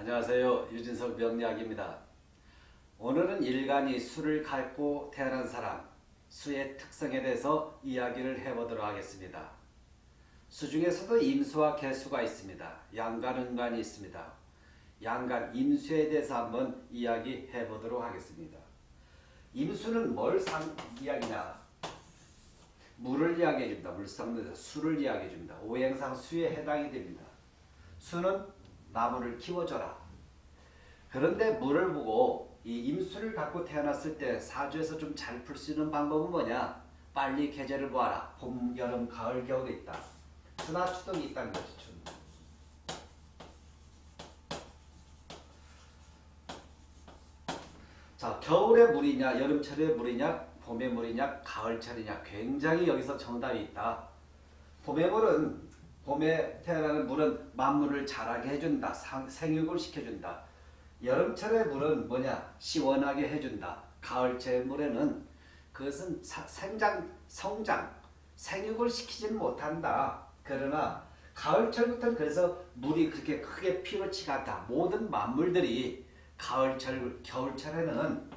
안녕하세요. 유진석 명리학입니다. 오늘은 일간이 수를 갖고 태어난 사람, 수의 특성에 대해서 이야기를 해보도록 하겠습니다. 수 중에서도 임수와 개수가 있습니다. 양간, 은간이 있습니다. 양간, 임수에 대해서 한번 이야기해 보도록 하겠습니다. 임수는 뭘 상, 이야기냐? 물을 이야기해 줍니다. 물상에서 수를 이야기해 줍니다. 오행상 수에 해당이 됩니다. 수는 나무를 키워줘라. 그런데 물을 보고 이 임수를 갖고 태어났을 때 사주에서 좀 잘 풀 수 있는 방법은 뭐냐? 빨리 계절을 보아라. 봄, 여름, 가을, 겨울이 있다. 추나 추동이 있다는 거지. 추. 자, 겨울의 물이냐, 여름철의 물이냐, 봄의 물이냐, 가을철이냐 굉장히 여기서 정답이 있다. 봄의 물은 봄에 태어나는 물은 만물을 자라게 해준다. 상, 생육을 시켜준다. 여름철의 물은 뭐냐? 시원하게 해준다. 가을철의 물에는 그것은 사, 생장, 성장, 생육을 시키지는 못한다. 그러나 가을철부터는 그래서 물이 그렇게 크게 필요치가 않다. 모든 만물들이 가을철, 겨울철에는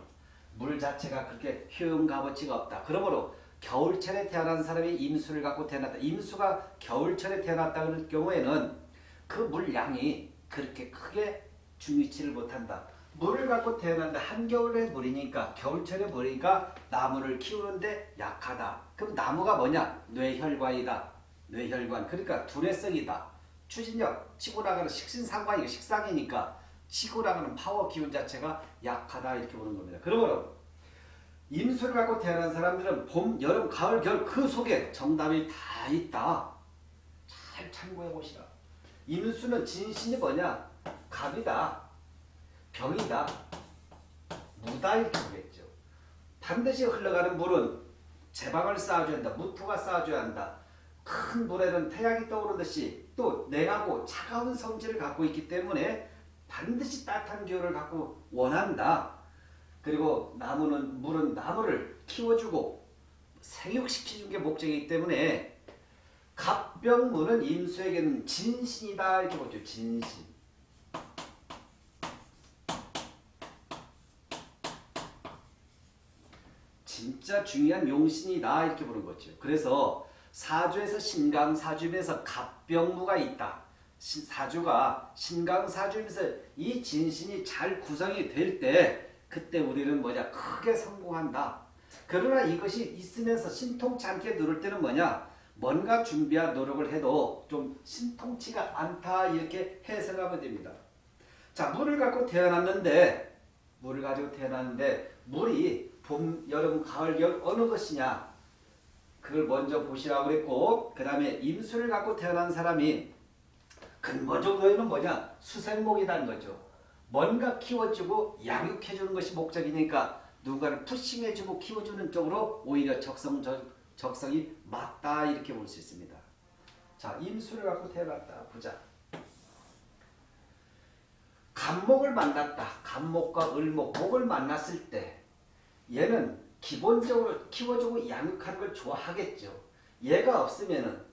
물 자체가 그렇게 효용 값어치가 없다. 그러므로 겨울철에 태어난 사람이 임수를 갖고 태어났다. 임수가 겨울철에 태어났다 그럴 경우에는 그 물량이 그렇게 크게 중요치를 못한다. 물을 갖고 태어난다. 한겨울의 물이니까 겨울철의 물이니까 나무를 키우는데 약하다. 그럼 나무가 뭐냐? 뇌혈관이다. 뇌혈관. 그러니까 두뇌성이다. 추진력, 치고 나가는 식신상관이고 식상이니까 치고 나가는 파워 기운 자체가 약하다 이렇게 보는 겁니다. 그러므로 임수를 갖고 태어난 사람들은 봄, 여름, 가을, 겨울 그 속에 정답이 다 있다. 잘 참고해 보시라. 임수는 진신이 뭐냐? 갑이다. 병이다. 무다 이렇게 보겠죠. 반드시 흘러가는 물은 제방을 쌓아줘야 한다. 무토가 쌓아줘야 한다. 큰 물에는 태양이 떠오르듯이 또 냉하고 차가운 성질을 갖고 있기 때문에 반드시 따뜻한 기운을 갖고 원한다. 그리고 나무는 물은 나무를 키워주고 생육시키는 게 목적이기 때문에 갑병무는 임수에게는 진신이다 이렇게 보죠. 진신. 진짜 중요한 용신이다 이렇게 보는 거죠. 그래서 사주에서 신강 사주면서 갑병무가 있다. 사주가 신강 사주면서 이 진신이 잘 구성이 될때 그때 우리는 뭐냐 크게 성공한다. 그러나 이것이 있으면서 신통치 않게 누를 때는 뭐냐 뭔가 준비한 노력을 해도 좀 신통치가 않다 이렇게 해석하면 됩니다. 자 물을 갖고 태어났는데 물을 가지고 태어났는데 물이 봄, 여름, 가을, 겨울 어느 것이냐 그걸 먼저 보시라고 그랬고 그 다음에 임수를 갖고 태어난 사람이 근본적으로는 뭐냐 수생목이라는 거죠. 뭔가 키워주고 양육해주는 것이 목적이니까 누군가를 푸싱해주고 키워주는 쪽으로 오히려 적성, 적성이 맞다 이렇게 볼 수 있습니다. 자 임수를 갖고 태어났다 보자. 간목을 만났다. 간목과 을목, 목을 만났을 때 얘는 기본적으로 키워주고 양육하는 걸 좋아하겠죠. 얘가 없으면은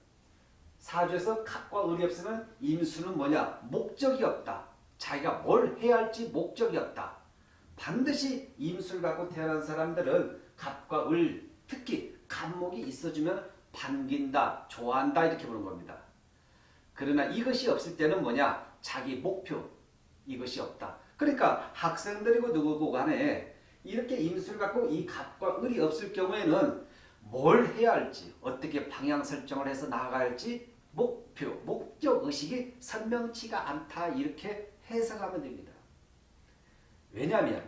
사주에서 갑과 을이 없으면 임수는 뭐냐? 목적이 없다. 자기가 뭘 해야 할지 목적이 없다. 반드시 임수를 갖고 태어난 사람들은 갑과 을, 특히 갑목이 있어주면 반긴다, 좋아한다 이렇게 보는 겁니다. 그러나 이것이 없을 때는 뭐냐? 자기 목표, 이것이 없다. 그러니까 학생들이고 누구고 간에 이렇게 임수를 갖고 이 갑과 을이 없을 경우에는 뭘 해야 할지 어떻게 방향 설정을 해서 나아가야 할지 목표, 목적의식이 선명치가 않다 이렇게 해석하면 됩니다. 왜냐하면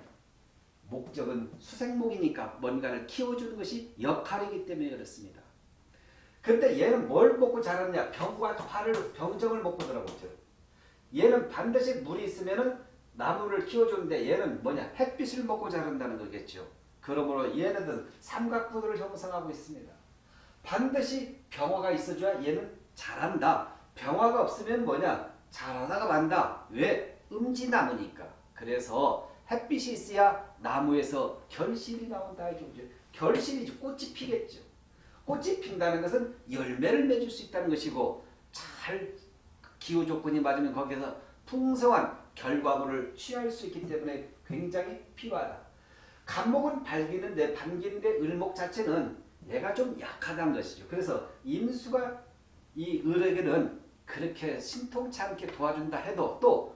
목적은 수생목이니까 뭔가를 키워주는 것이 역할이기 때문에 그렇습니다. 근데 얘는 뭘 먹고 자랐냐? 병과 화를, 병정을 먹고 들어오죠. 얘는 반드시 물이 있으면 나무를 키워주는데 얘는 뭐냐? 햇빛을 먹고 자란다는 거겠죠. 그러므로 얘네들은 삼각부들을 형성하고 있습니다. 반드시 병화가 있어줘야 얘는 자란다. 병화가 없으면 뭐냐? 자라다가 만다. 왜? 음지나무니까. 그래서 햇빛이 있어야 나무에서 결실이 나온다. 결실이죠. 꽃이 피겠죠. 꽃이 핀다는 것은 열매를 맺을 수 있다는 것이고 잘 기후 조건이 맞으면 거기서 풍성한 결과물을 취할 수 있기 때문에 굉장히 필요하다. 간목은 발기는데 반기인데 을목 자체는 얘가 좀 약하다는 것이죠. 그래서 임수가 이 을에게는 그렇게 신통치 않게 도와준다 해도 또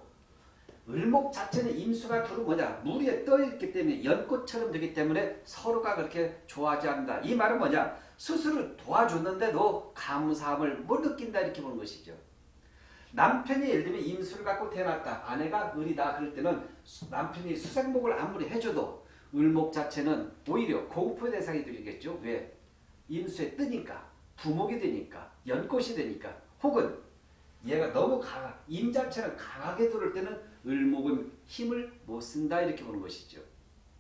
을목 자체는 임수가 두루 뭐냐 물 위에 떠 있기 때문에 연꽃처럼 되기 때문에 서로가 그렇게 좋아하지 않는다. 이 말은 뭐냐 스스로 도와줬는데도 감사함을 못 느낀다 이렇게 보는 것이죠. 남편이 예를 들면 임수를 갖고 태어났다. 아내가 을이다. 그럴 때는 남편이 수생목을 아무리 해줘도 을목 자체는 오히려 공포의 대상이 되겠죠. 왜? 임수에 뜨니까 부목이 되니까 연꽃이 되니까 혹은 얘가 너무 강하 임 자체는 강하게 들을 때는 을목은 힘을 못 쓴다 이렇게 보는 것이죠.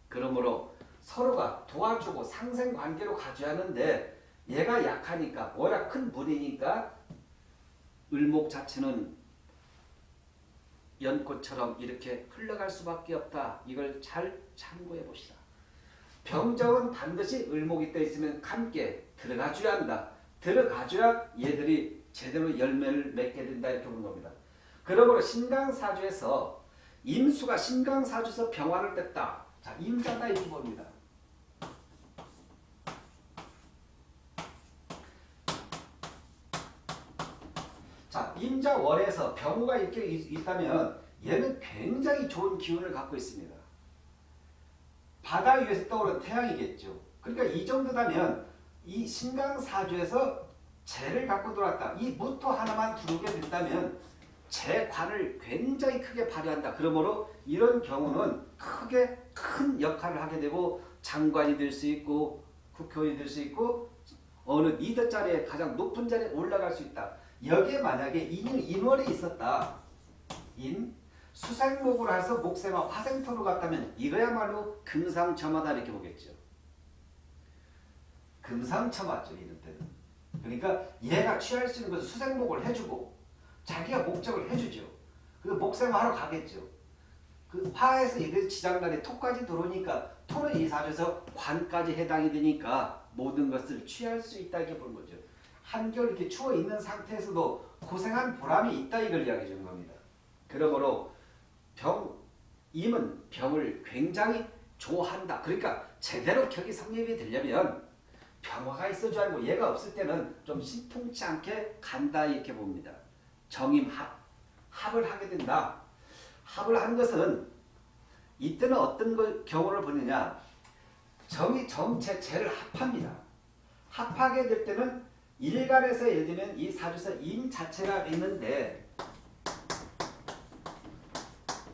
그러므로 서로가 도와주고 상생관계로 가져야 하는데 얘가 약하니까 워낙 큰 물이니까 을목 자체는 연꽃처럼 이렇게 흘러갈 수밖에 없다. 이걸 잘 참고해 봅시다. 병정은 반드시 을목이 떠 있으면 함께 들어가줘야 한다. 들어가줘야 얘들이 제대로 열매를 맺게 된다 이렇게 보는 겁니다. 그러므로 신강사주에서 임수가 신강사주에서 병화를 뺐다. 자, 임자다 이렇게 봅니다. 자, 임자월에서 병화가 이렇게 있다면 얘는 굉장히 좋은 기운을 갖고 있습니다. 바다 위에서 떠오른 태양이겠죠. 그러니까 이 정도다면 이 신강사주에서 재를 갖고 들어왔다. 이 무토 하나만 들어오게 된다면 재관을 굉장히 크게 발휘한다. 그러므로 이런 경우는 크게 큰 역할을 하게 되고 장관이 될 수 있고 국회의원이 될 수 있고 어느 리더 자리에 가장 높은 자리에 올라갈 수 있다. 여기에 만약에 인, 인월이 있었다. 인, 수생목으로 해서 목세와 화생토로 갔다면 이거야말로 금상첨화다 이렇게 보겠죠. 금상첨화죠. 이런 때는. 그러니까 얘가 취할 수 있는 것은 수생목을 해주고 자기가 목적을 해주죠. 그 목생화하러 가겠죠. 그 화에서 이게 지장간에 토까지 들어오니까 토는 이 사주에서 관까지 해당이 되니까 모든 것을 취할 수 있다 이렇게 보는 거죠. 한결 이렇게 추워 있는 상태에서도 고생한 보람이 있다 이걸 이야기해 주는 겁니다. 그러므로 병, 임은 병을 굉장히 좋아한다. 그러니까 제대로 격이 성립이 되려면 병화가 있어줘야 하고 얘가 없을 때는 좀 신통치 않게 간다 이렇게 봅니다. 정임 합, 합을 하게 된다. 합을 한 것은 이때는 어떤 걸 경우를 보느냐 정이 정체 재를 합합니다. 합하게 될 때는 일간에서 예를 들면 이 사주에서 임 자체가 있는데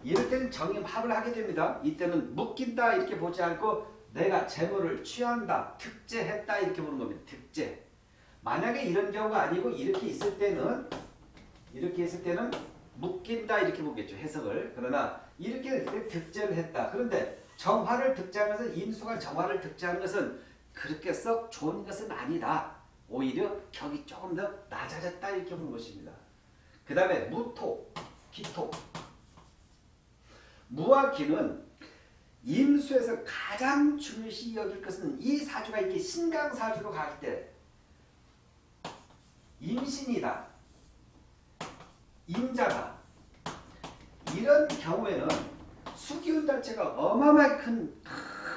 이럴 때는 정임합을 하게 됩니다. 이때는 묶인다 이렇게 보지 않고 내가 재물을 취한다, 특제했다 이렇게 보는 겁니다. 특제. 만약에 이런 경우가 아니고 이렇게 있을 때는 이렇게 있을 때는 묶인다 이렇게 보겠죠. 해석을. 그러나 이렇게 득제를 했다. 그런데 정화를 득제하면서 인수가 정화를 득제하는 것은 그렇게 썩 좋은 것은 아니다. 오히려 격이 조금 더 낮아졌다 이렇게 보는 것입니다. 그 다음에 무토, 기토. 무와 기는 임수에서 가장 중요시 여길 것은 이 사주가 이렇게 신강사주로 갈때 임신이다. 임자다. 이런 경우에는 수기운 자체가 어마어마하게 큰,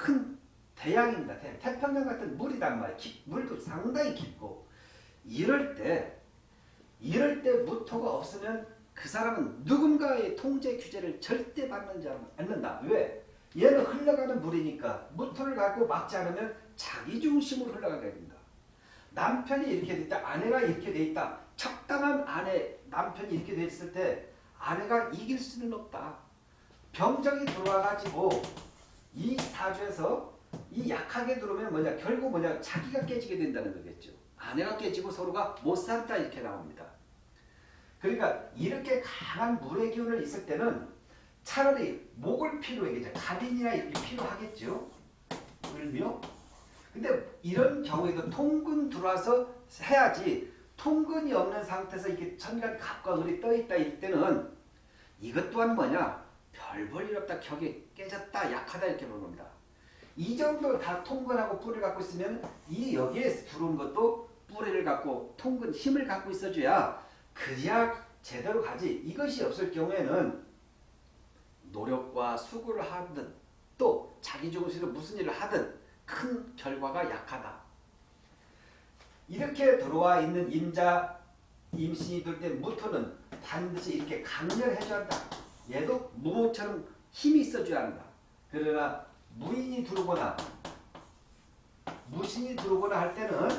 큰 대양입니다. 대, 태평양 같은 물이단 말이에요. 물도 상당히 깊고 이럴 때 이럴 때 무토가 없으면 그 사람은 누군가의 통제 규제를 절대 받지 않는다. 왜? 얘는 흘러가는 물이니까 무토를 갖고 막지 않으면 자기 중심으로 흘러가게 됩니다. 남편이 이렇게 돼 있다. 아내가 이렇게 돼 있다. 적당한 아내, 남편이 이렇게 돼 있을 때 아내가 이길 수는 없다. 병정이 들어와가지고 이 사주에서 이 약하게 들어오면 뭐냐 결국 뭐냐 자기가 깨지게 된다는 거겠죠. 아내가 깨지고 서로가 못 산다 이렇게 나옵니다. 그러니까 이렇게 강한 물의 기운을 있을 때는 차라리 목을 필요하겠죠. 가빈이나 이렇게 필요하겠죠. 을묘. 근데 이런 경우에도 통근 들어와서 해야지 통근이 없는 상태에서 이렇게 천간 갑과 을이 떠있다 이 때는 이것 또한 뭐냐? 별볼일 없다. 격이 깨졌다. 약하다 이렇게 보는 겁니다. 이 정도 다 통근하고 뿌리를 갖고 있으면 이 여기에 들어온 것도 뿌리를 갖고 통근 힘을 갖고 있어줘야 그래야 제대로 가지. 이것이 없을 경우에는 아, 수고를 하든 또 자기 중심으로 무슨 일을 하든 큰 결과가 약하다. 이렇게 들어와 있는 임자 임신이 될 때 무토는 반드시 이렇게 강렬해줘야 한다. 얘도 무모처럼 힘이 있어줘야 한다. 그러나 무인이 들어오거나 무신이 들어오거나 할 때는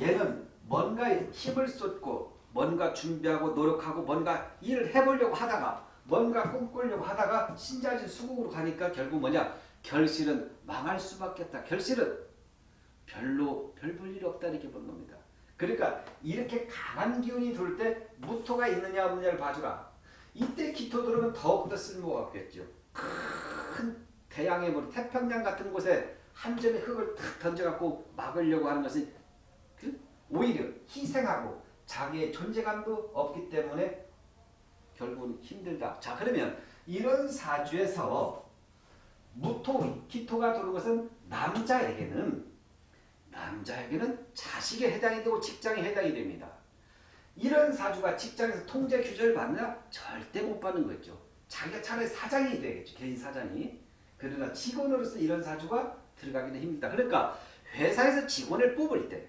얘는 뭔가 힘을 쏟고 뭔가 준비하고 노력하고 뭔가 일을 해보려고 하다가 뭔가 꿈꾸려고 하다가 신자진 수국으로 가니까 결국 뭐냐 결실은 망할 수밖에 없다. 결실은 별로 별 볼 일 없다 이렇게 본 겁니다. 그러니까 이렇게 강한 기운이 돌 때 무토가 있느냐 없느냐를 봐주라. 이때 기토 들어오면 더욱더 쓸모가 없겠죠. 큰 대양의 물, 태평양 같은 곳에 한 점의 흙을 탁 던져갖고 막으려고 하는 것은 그 오히려 희생하고 자기의 존재감도 없기 때문에 결국은 힘들다. 자 그러면 이런 사주에서 무토, 기토가 들어온 것은 남자에게는 남자에게는 자식에 해당이 되고 직장에 해당이 됩니다. 이런 사주가 직장에서 통제 규제를 받느냐? 절대 못 받는 거죠. 자기가 차라리 사장이 되겠죠. 개인 사장이. 그러나 직원으로서 이런 사주가 들어가기는 힘들다. 그러니까 회사에서 직원을 뽑을 때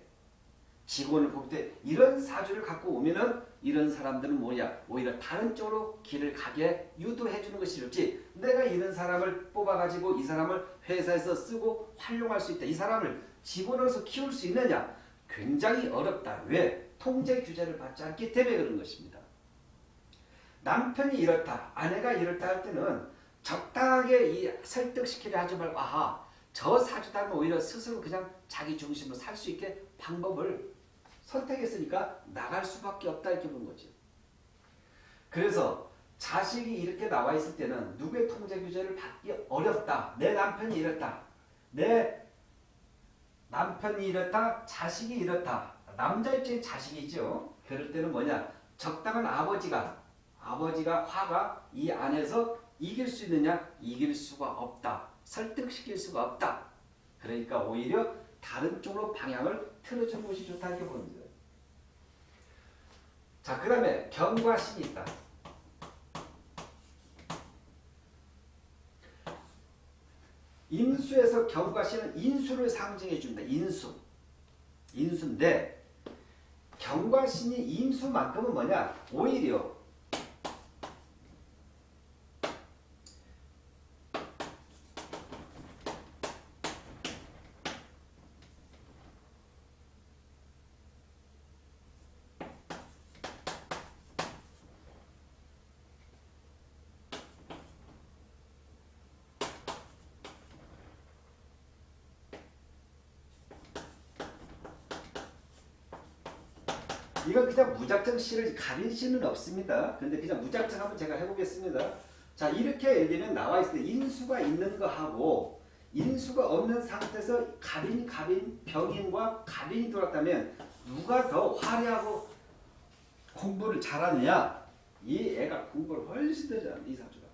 직원을 뽑을 때 이런 사주를 갖고 오면은 이런 사람들은 뭐냐 오히려 다른 쪽으로 길을 가게 유도해 주는 것이 좋지 내가 이런 사람을 뽑아가지고 이 사람을 회사에서 쓰고 활용할 수 있다. 이 사람을 직원으로서 키울 수 있느냐 굉장히 어렵다. 왜? 통제 규제를 받지 않기 때문에 그런 것입니다. 남편이 이렇다, 아내가 이렇다 할 때는 적당하게 이 설득시키려 하지 말고 아하 저 사주다면 오히려 스스로 그냥 자기 중심으로 살 수 있게 방법을 선택했으니까 나갈 수밖에 없다 이렇게 보는 거죠. 그래서 자식이 이렇게 나와 있을 때는 누구의 통제 규제를 받기 어렵다. 내 남편이 이렇다. 내 남편이 이렇다. 자식이 이렇다. 남자 입장에 자식이죠. 그럴 때는 뭐냐. 적당한 아버지가 아버지가 화가 이 안에서 이길 수 있느냐? 이길 수가 없다. 설득시킬 수가 없다. 그러니까 오히려 다른 쪽으로 방향을 틀어주는 것이 좋다 이렇게 봅니다. 자, 그 다음에 경과 신이 있다. 인수에서 경과 신은 인수를 상징해 줍니다. 인수. 인수인데 경과 신이 인수만큼은 뭐냐? 오히려 이건 그냥 무작정 씨를 가릴 수는 없습니다. 근데 그냥 무작정 한번 제가 해보겠습니다. 자 이렇게 예를 들면 나와 있을 때 인수가 있는 거하고 인수가 없는 상태에서 갑인, 갑인, 병인과 갑인이 돌았다면 누가 더 화려하고 공부를 잘하느냐? 이 애가 공부를 훨씬 더 잘합니다. 이 사주가.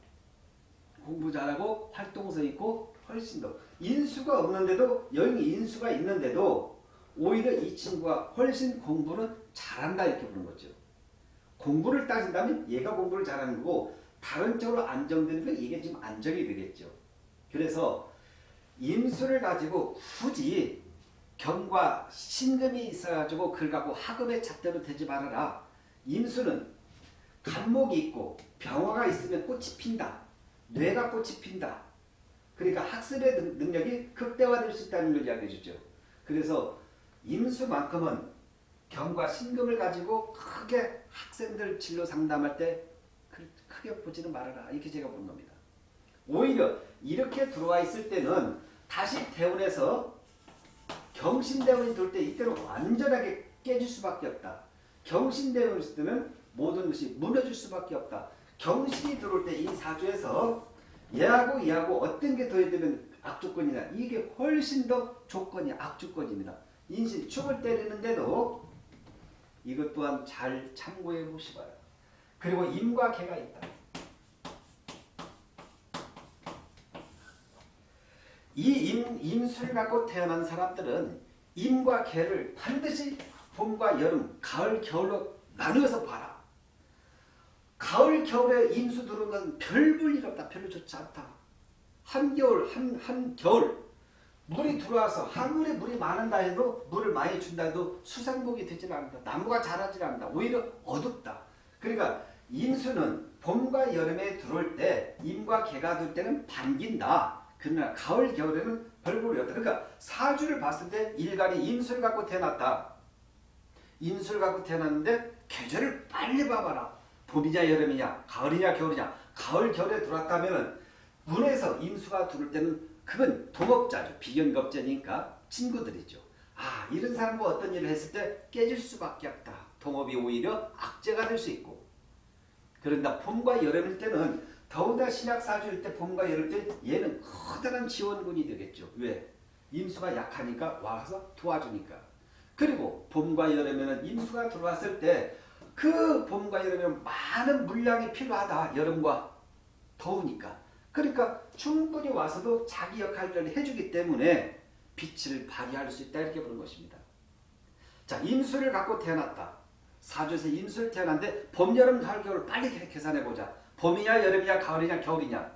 공부 잘하고 활동성 있고 훨씬 더. 인수가 없는데도 여기 인수가 있는데도 오히려 이 친구가 훨씬 공부는 잘한다 이렇게 보는 거죠. 공부를 따진다면 얘가 공부를 잘하는 거고 다른 쪽으로 안정되는 건 이게 지금 안정이 되겠죠. 그래서 임수를 가지고 굳이 경과 신금이 있어가지고 그걸 갖고 학업의 잣대로 되지 말아라. 임수는 간목이 있고 병화가 있으면 꽃이 핀다. 뇌가 꽃이 핀다. 그러니까 학습의 능력이 극대화될 수 있다는 걸 이야기해 주죠. 그래서 임수만큼은 경과 신금을 가지고 크게 학생들 진로 상담할 때 크게 보지는 말아라. 이렇게 제가 본 겁니다. 오히려 이렇게 들어와 있을 때는 다시 대운에서 경신대운이 돌 때 이때는 완전하게 깨질 수밖에 없다. 경신대운이 있을 때는 모든 것이 무너질 수밖에 없다. 경신이 들어올 때 이 사주에서 얘하고 얘하고 어떤 게 더해지면 악조건이냐 이게 훨씬 더 조건이 악조건입니다. 인신 축을 때리는데도 이것 또한 잘 참고해 보시봐요. 그리고 임과 개가 있다. 이 임, 임수를 갖고 태어난 사람들은 임과 개를 반드시 봄과 여름, 가을, 겨울로 나누어서 봐라. 가을, 겨울에 임수 들어오는 건별 볼일 없다. 별로 좋지 않다. 한겨울, 한, 한겨울 물이 들어와서 한물에 물이 많은다 해도 물을 많이 준다 해도 수상복이 되질 않는다. 나무가 자라질 않는다. 오히려 어둡다. 그러니까 임수는 봄과 여름에 들어올 때 임과 개가 들 때는 반긴다. 그러나 가을 겨울에는 별볼이 없다. 그러니까 사주를 봤을 때 일간이 임수를 갖고 태어났다. 임수를 갖고 태어났는데 계절을 빨리 봐봐라. 봄이냐 여름이냐 가을이냐 겨울이냐 가을 겨울에 들어왔다면 은 문에서 임수가 들어올 때는 그건 동업자죠. 비견겁자니까 친구들이죠. 아 이런 사람과 어떤 일을 했을 때 깨질 수밖에 없다. 동업이 오히려 악재가 될 수 있고 그런다 봄과 여름일 때는 더군다나 신약사주일 때 봄과 여름 때 얘는 커다란 지원군이 되겠죠. 왜? 임수가 약하니까 와서 도와주니까. 그리고 봄과 여름에는 임수가 들어왔을 때 그 봄과 여름에는 많은 물량이 필요하다. 여름과 더우니까. 그러니까 충분히 와서도 자기 역할을 해주기 때문에 빛을 발휘할 수 있다 이렇게 보는 것입니다. 자 임수를 갖고 태어났다. 사주에서 임수를 태어났는데 봄, 여름, 가을, 겨울 빨리 계산해 보자. 봄이냐 여름이냐 가을이냐 겨울이냐.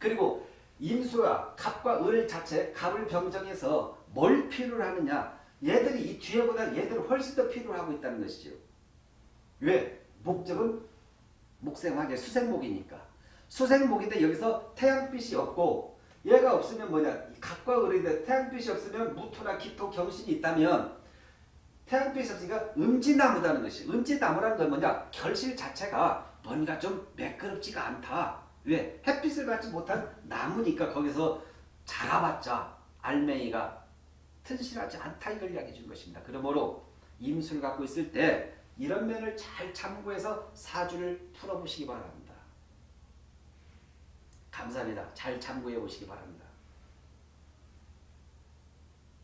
그리고 임수와 갑과 을 자체 갑을 병정해서 뭘 필요로 하느냐. 얘들이 이 뒤에보다 얘들은 훨씬 더 필요로 하고 있다는 것이죠. 왜? 목적은 목생하게 수생목이니까. 수생목인데 여기서 태양빛이 없고 얘가 없으면 뭐냐? 갑과 을인데 태양빛이 없으면 무토나 기토 경신이 있다면 태양빛이 없으니까 음지나무다는 것이. 음지나무라는 건 뭐냐? 결실 자체가 뭔가 좀 매끄럽지가 않다. 왜? 햇빛을 받지 못한 나무니까 거기서 자라봤자 알맹이가 튼실하지 않다 이걸 이야기해 준 것입니다. 그러므로 임수를 갖고 있을 때 이런 면을 잘 참고해서 사주를 풀어보시기 바랍니다 감사합니다. 잘 참고해 보시기 바랍니다.